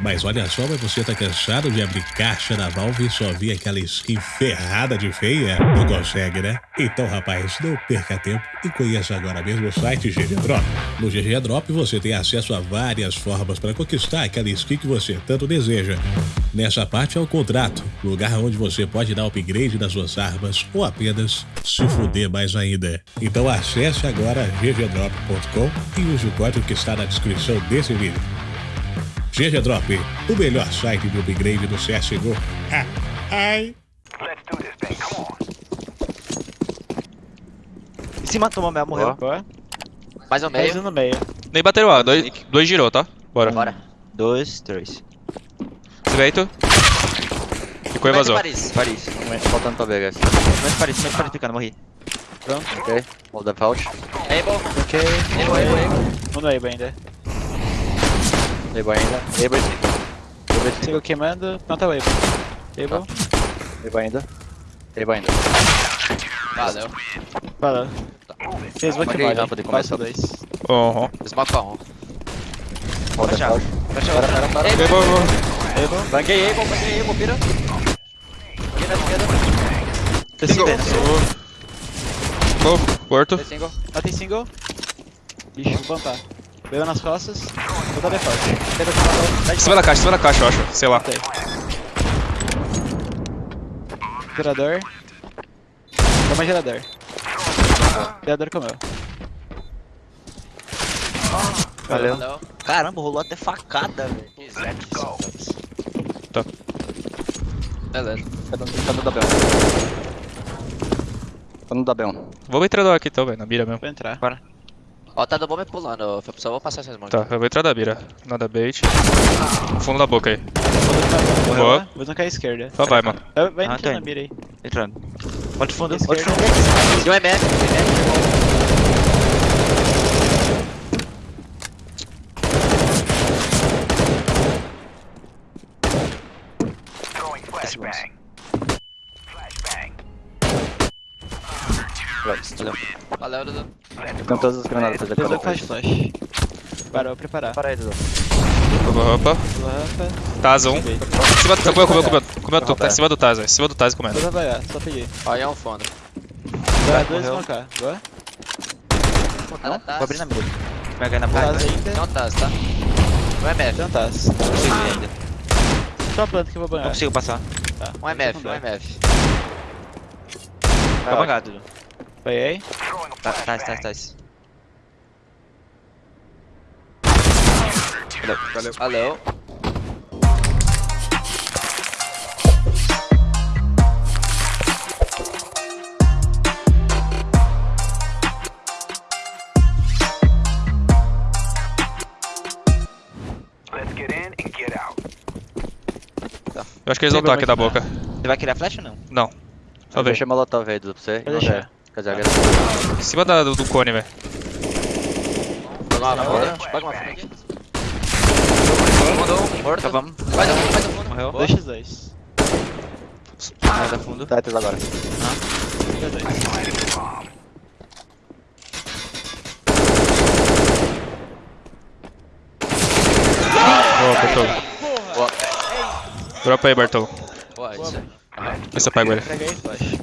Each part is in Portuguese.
Mas olha só, mas você tá cansado de abrir caixa da Valve e só vir aquela skin ferrada de feia? Não consegue, né? Então, rapaz, não perca tempo e conheça agora mesmo o site GG Drop. No GG Drop você tem acesso a várias formas para conquistar aquela skin que você tanto deseja. Nessa parte é o contrato, lugar onde você pode dar upgrade nas suas armas ou apenas se fuder mais ainda. Então acesse agora ggdrop.com e use o código que está na descrição desse vídeo. GG Drop, o melhor site de upgrade do CSGO. Ah, ai. Em cima, tomou meia, morreu. Boa. Mais ou Meio meio. no meio. Nem bateram A, dois, dois girou, tá? Bora. Bora. Dois, três. Direito. Ficou e vazou. Paris. Paris. Faltando pra ver, guys. Mais Paris, mais Paris picando, morri. Ok. Hold default. Able. Ok. Able, able, able. Um no Able ainda. Able ainda. Able. Able. Sigo queimando. Não tá o Able. Able. Able ainda. Able ainda. Valeu. Fez uma Marquei queimada. rampa de Quase começo. dois. Uhum. Smoke pra um. Hold Fecha. default. Fecha Para, para, para. Boa, boa. Able. Banguei Able, banguei Able, pira. Banguei na esquerda. Single. dentro. Boa, morto. Tem single. Ah, tem single. Ixi, vou plantar. Veio nas costas. Vou dar default. Em cima da caixa, em cima da caixa, eu acho. Sei lá. Gerador. Toma gerador. Gerador comeu. Valeu. Valeu. Caramba, rolou até facada, velho. Tá. Beleza. Tá no- tá no da Bel. Tá no da Bel. Vou entrar do aqui então, velho, na mira mesmo. Vou entrar. Ó, tá do bom me pulando, Felps. Só vou passar essas mãos. Tá, eu vou entrar da mira. Nada bait. Fundo da boca aí. Morreu, Boa. né? Vou tancar a esquerda. Só vai, mano. Vai, Ah, entrando na indo. mira aí. Entrando. Pode fundo, pode fundo. Deu MF. Esse bom. Valeu, Dudu. Ficam todas as granadas eu decorar. faço flash. Parou, preparar. Para aí, Dudu. Opa, opa. Pula a rampa. Taz, um. Subi. Em cima do comeu, comeu, comeu. Comeu tudo. Tá em cima do Taz. Em cima do Taz comendo. Vou trabalhar, só pedir. Aí é um fundo. Dá dois morreu. smocar. Boa. Ela tá. Vou abrir na mira. Vai ganhar na boca. Taz ainda. Não tá, tá? Um MF. Então tá. Não consigo ir ainda. Só planta que eu vou Não banhar. consigo passar. Tá. Um MF, um MF. Tá bangado, Dudu. Apanhei. Tá, tá, tá, tá. Valeu. Eu acho que eles vão estar aqui da boca. Você vai querer a flash ou não? Não. Só ver. Deixa molotov aí, Dudu, pra você. Pode deixar. Dizer, agora- Em cima da- do, do cone, velho. Pega uma funda. Pega uma funda aqui. Mandou um, morto. Então vamos. Mais um, mais um fundo. Morreu. Boa. 2x2. Mais a fundo. Tetris agora. 2x2. Boa, Bartolo. Boa. Dropa aí, Bartolo. Boa, isso aí. Se eu pego ele.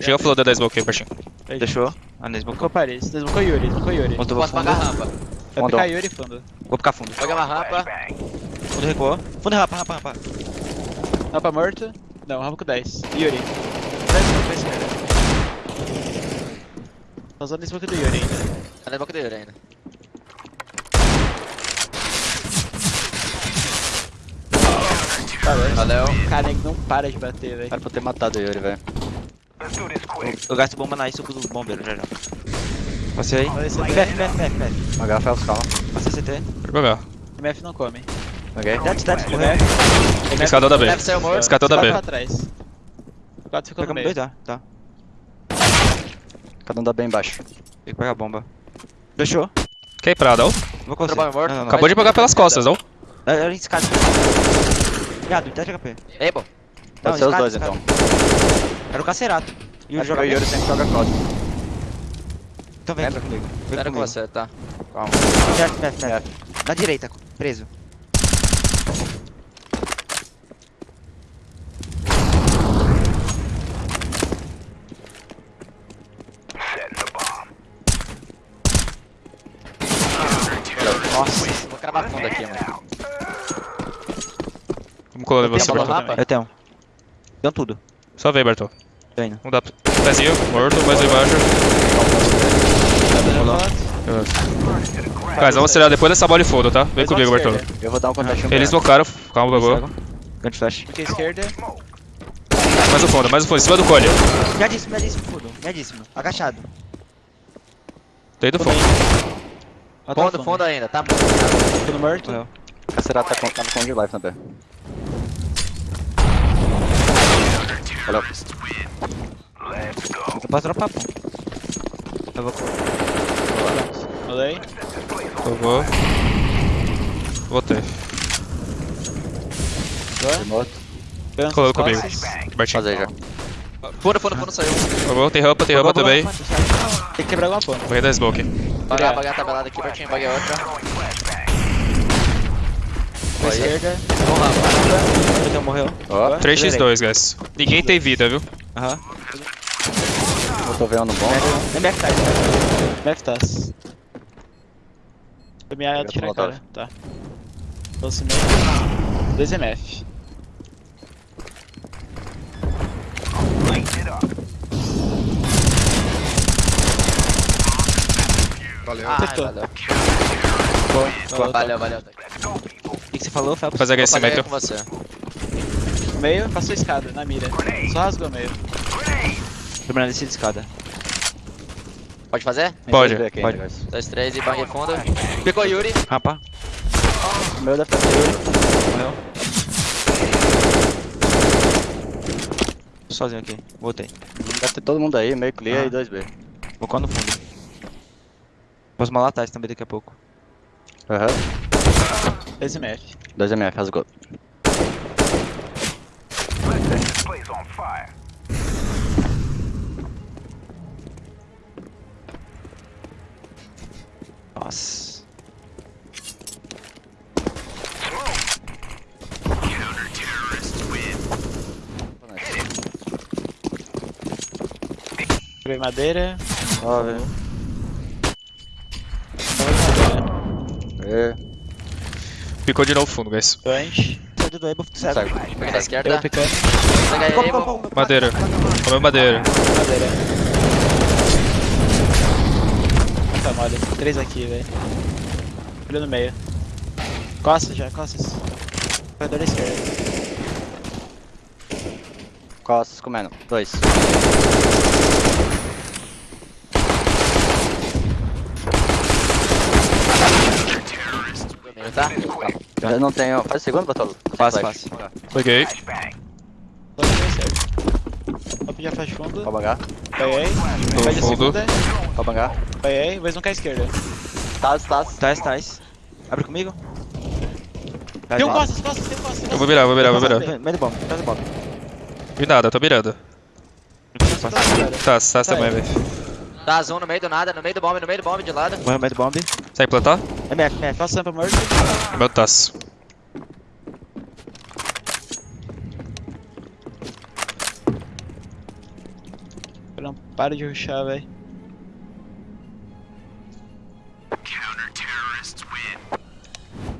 Chega o flow da 10 smoke aí, baixinho. Deixou. Ah, não Desmocou Paris. Desmocou Yuri. Desmocou Yuri. Voltou Posso pagar a rampa. Vai picar Yuri fundo. Vou ficar fundo. Pega uma rampa. Fundo recuou. Fundo rapa, rapa, rapa. Rampa morto. Não, rampa com 10. Yuri. 10 smoke pra esquerda. Tá usando smoke do Yuri ainda. Tá na boca dele ainda. Valeu. Valeu. Cara, nego não para de bater, velho. Era pra eu ter matado o Yuri, velho. Eu, gasto bomba na isso do bombeiro já já. Passei aí. Olha esse MF. MF, MF, MF. H, Felps, calma. Passei CT. Pegar. MF não come. Ok? Dead, dead, morreu. MF. Escadão da B. Ser o morto. Escadão da B. pra trás. Quatro ficou no meio. dois, tá? Tá. Cada um dá bem embaixo. Tem que pegar a bomba. Fechou. Quem Prada, ó? Vou conseguir. Trabalho morto. Não, não, não. Acabou de pegar pelas costas, ó. É, em escada. Viado, 10 HP. Ei, bom. Pode ser os dois, então. Era o Cacerato. E o jogador. O Yuri sempre joga costas. Então vem Entra comigo. Vem Entra com você, tá. Calma. Certo, certo, certo. Na direita, preso. Nossa, vou cravar fundo aqui, mano. Eu você, tenho Bertol. mapa? Eu tenho. Tenho tudo. Só vem, Bertol. Tô indo. Não dá. Pezinho, morto, mais um embaixo. Guys, vamos acelerar depois dessa bola e foda, tá? Vem comigo, Bertol. Eu vou dar um contatinho Eles pra tocaram, calma, bagulho. Grande flash. À esquerda. Mais um fundo, mais um fundo, em cima do cone. Miadíssimo, miadíssimo, fudo. Miadíssimo. Agachado. Tem do fundo. Fundo, fundo ainda, tá muito. Fundo morto. Morreu. A Será tá com, tá com de life na B. Valeu. Eu posso dropar, pô. Eu vou. Olhei. Eu vou. Voltei. Pensa Colou comigo. costas. Bertinho. Fazer já. Fundo, fundo, fundo, saiu. Eu vou, tem rampa, tem rampa também. Tem que quebrar alguma ponta. Vou dar smoke. Bagar, bagar a tabelada aqui, Bertinho, baguei outra. À esquerda. Vamos lá. Então morreu. Ó, 3x2, guys. Ninguém tem vida, viu? Aham. eu tô vendo bom. Nem backside. Meftas. Foi minha Pega tira a cara. Tá. Doce meio. 2 MF. Valeu. Ah, valeu. Boa, Valeu, valeu. Que, você falou, Felps? Fazer aquecimento. com você. Meio, passou a escada, na mira. Só rasgou meio. Primeira descida de escada. Pode fazer? Pode, pode. guys. Dois, três e banguei fundo. Picou Yuri. Rampa. O meu deve ter Morreu. Sozinho aqui. Voltei. Deve ter todo mundo aí, meio clear Ah. e 2B. Vou colar no fundo. Posso malar atrás também daqui a pouco. Aham. 2 MF. 2 MF, rasgou. Nossa. Tirei madeira. Ó, velho. É. Ficou de novo fundo, guys. Doente. Sai do cego. Segue. Peguei da esquerda. Eu picando. Como, Madeira. Comeu madeira. Madeira. Tá mole. Três aqui, velho. Olha no meio. Costas já, costas. Corredor da esquerda. Costas comendo. 2. Primeiro, tá? Eu não tenho. Faz segundo, Bartolo? Fácil, Flash. fácil. Peguei. Vou pedir a flash fundo. Pode bangar. Tô Pede fundo. Pode bangar. Apanhei. Vou não à esquerda. Taz, Taz. Tais, tais. Abre comigo. Tem um costas, costas, tem um costas. Eu vou virar, vou virar, vou virar. Meio do bomb, meio do bomb. Vi nada, tô mirando. Tá, tá Tá também, velho. Tá, zoom no meio do nada, no meio do bomb, no meio do bomb de lado. Morreu meio do bomb. Segue plantar? MF, MF. Faço sampa morto. Meu taço. Eu não paro de rushar, velho.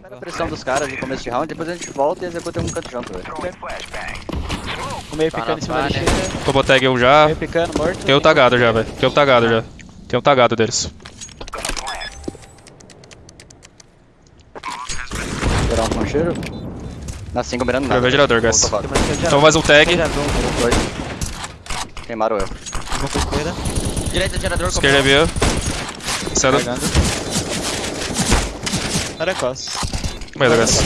Pega a pressão dos caras no começo de round, depois a gente volta e executa um canto junto, velho. O meio Tá picando em cima da. Tomou tag um já. Meio picando, morto. Tem o tagado já, velho. Tem o tagado já. Tem o tagado deles. Concheiro. Na 5 mirando nada. Joguei gerador, guys. Então mais um tag. Queimaram eu. Vou pra esquerda. Direita, gerador, Esquerda é minha. Sendo. Era costas. Medo, guys.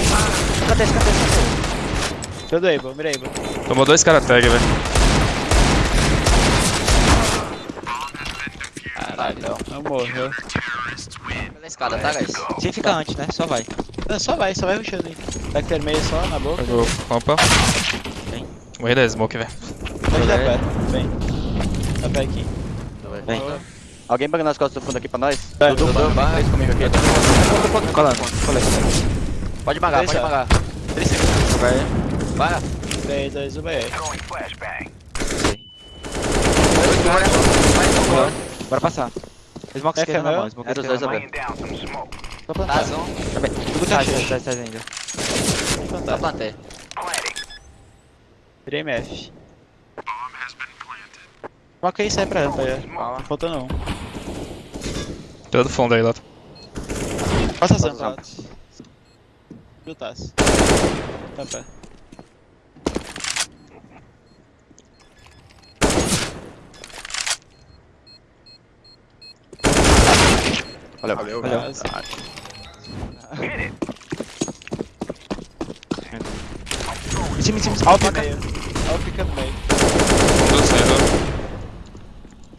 Cadê, cadê, cadê? Todo able, mirei able. Tomou dois cara tag, velho. Caralho. Não morreu. Pela escada, tá, guys? Sem ficar antes, né? Só vai. Não, só vai, só vai rushando aí. Vai ter meio só na boca. Pegou rampa. Vem. Morri da smoke, velho. Pode dar pé. Vem. Dá pé aqui. Vem. Boa. Alguém pega nas costas do fundo aqui pra nós? Vai, Dudu, Dudu, vem três comigo aqui. Colando. Pode magar, pode magar. Três segundos. Vai. Vai. 3, 2, 1, vai aí. Bora passar. Smoke É, esquerda na mão. Smoke esquerda dois na mão. Tá, plantar. zoom. Tá bem. Tudo tá, tá, tá ainda. Só Plantar. plantei. MF. Coloca aí e sai pra rampa aí. ó. Faltando um. Todo fundo aí, Lato. Passa a rampa, Lato. Chutaço. Rampa. Valeu. Valeu. Valeu. Cima, em cima, em cima. Alto meio. Alto ficando meio. Fundo saindo.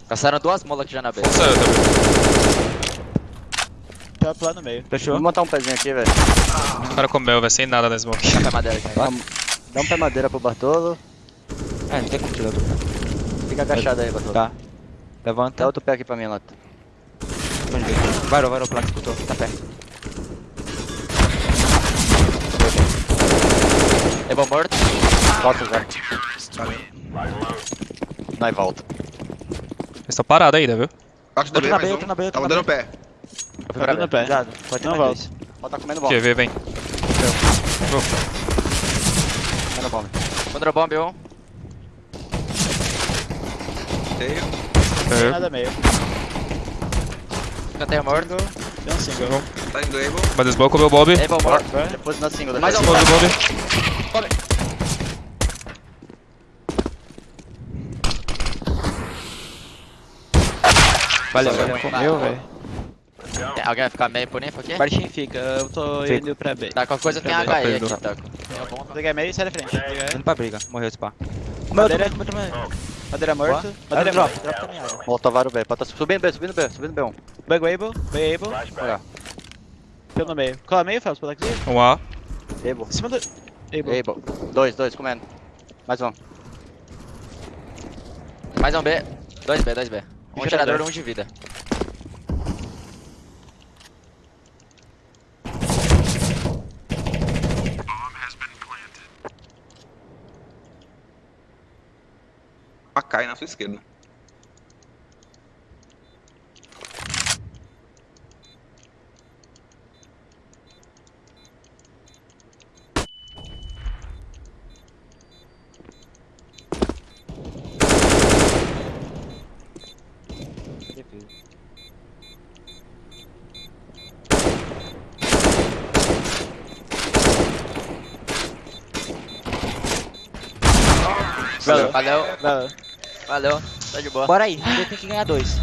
Gastaram duas molas aqui já na B. Fundo saiu também. Tá lá no meio. Fechou? Vamos montar um pezinho aqui, velho. O cara comeu, vai sem nada na smoke. Dá um pé madeira aqui. Dá, dá um pé madeira pro Bartolo. É, não tem como tirar. Fica agachado aí, Bartolo. Tá. Dá Levanta. outro pé aqui pra mim, Lato. Varou, varou, placa escutou. Tá perto. É bom morto. Volta já. Nós volta. Eles estão parados ainda, viu? Acho que Tô deu na mais B, um. tô na B, Tava dando pé. Tá dando no pé. Cuidado, pode ter Não mais volta. dois. Ó, tá comendo bomba. QV, vem. Comendo bomba. Contra bomba, um. Tenho. É. Nada meio. Canteiro morto. Tem um single. Tá indo Able. Mas smoke comeu o Bob. Able morto. Depois na single. Mais um Bob, Bob. Valeu, valeu. Comeu, velho. Tem- Alguém vai ficar meio por info aqui? Bartinho fica, eu tô Fica. indo pra B. Tá, qualquer coisa tem HE aqui, tá? Pegar meio e sai da frente. Pegar- Indo pra briga. Morreu esse pá. Madeira, madeira morto. Madeira drop, morto. drop também água. Moltovaram B. Pode tá subindo B, subindo B, subindo B1. Bug able, bug able. Olha. Pelo no meio. Cola meio, Felps, pela aqui. Um A. Able. Em cima do. Able. Able. Dois, dois, comendo. Mais um. Mais um B. Dois B, dois B. Um Gerador. gerador, um de vida. Cai na sua esquerda. Valeu. Valeu. Valeu. Valeu. Tá de boa. Bora aí, você tem que ganhar dois.